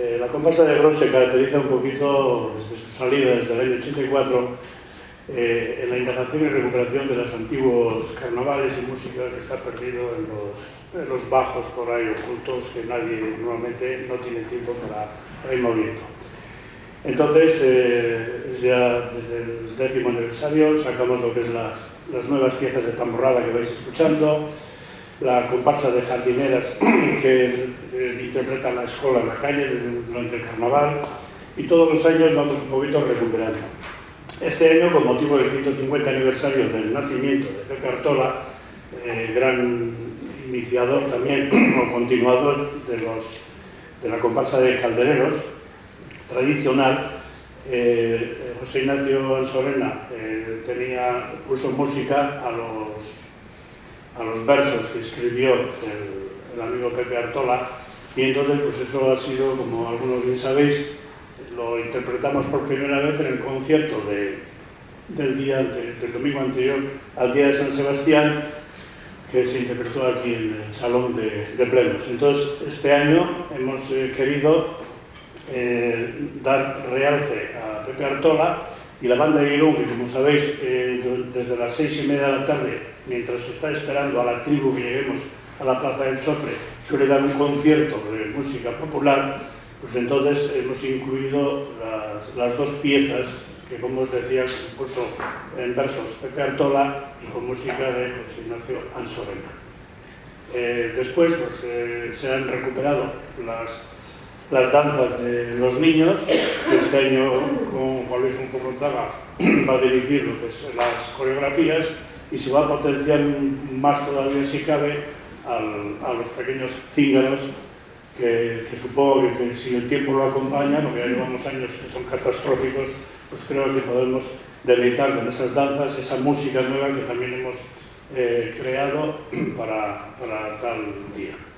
Eh, la comparsa de Gros se caracteriza un poquito desde su salida, desde el año 84, eh, en la integración y recuperación de los antiguos carnavales y música que está perdido en los, en los bajos por ahí ocultos que nadie normalmente no tiene tiempo para, ir moviendo. Entonces, eh, ya desde el décimo aniversario sacamos lo que es las, las nuevas piezas de tamborrada que vais escuchando, la comparsa de jardineras que eh, interpreta la escuela en la calle durante el carnaval y todos los años vamos un poquito recuperando. Este año, con motivo del 150 aniversario del nacimiento de Pepe Artola, eh, gran iniciador también o continuador de, los, de la comparsa de caldereros tradicional, eh, José Ignacio Ansorena eh, tenía, puso música a los a los versos que escribió el, amigo Pepe Artola y entonces pues eso ha sido, como algunos bien sabéis, lo interpretamos por primera vez en el concierto del, día, del domingo anterior al día de San Sebastián que se interpretó aquí en el Salón de, Plenos. Entonces, este año hemos eh, querido eh, dar realce a Pepe Artola y la banda de Irún, que como sabéis, eh, desde las seis y media de la tarde, mientras se está esperando a la tribu que lleguemos a la Plaza del Chofre, suele dar un concierto de música popular, pues entonces hemos incluido las, dos piezas que, como os decía, puso en versos Pepe Artola y con música de José Ignacio Ansorena. Eh, después pues, eh, se han recuperado las las danzas de los niños, este año con Juan Luis Unzorrozaga va a dirigir las coreografías y se va a potenciar más todavía si cabe a los pequeños cíngaros que, supongo que, si el tiempo lo acompaña, porque ya llevamos años que son catastróficos, pues creo que podemos deleitar con esas danzas, esa música nueva que también hemos eh, creado para, para tal día.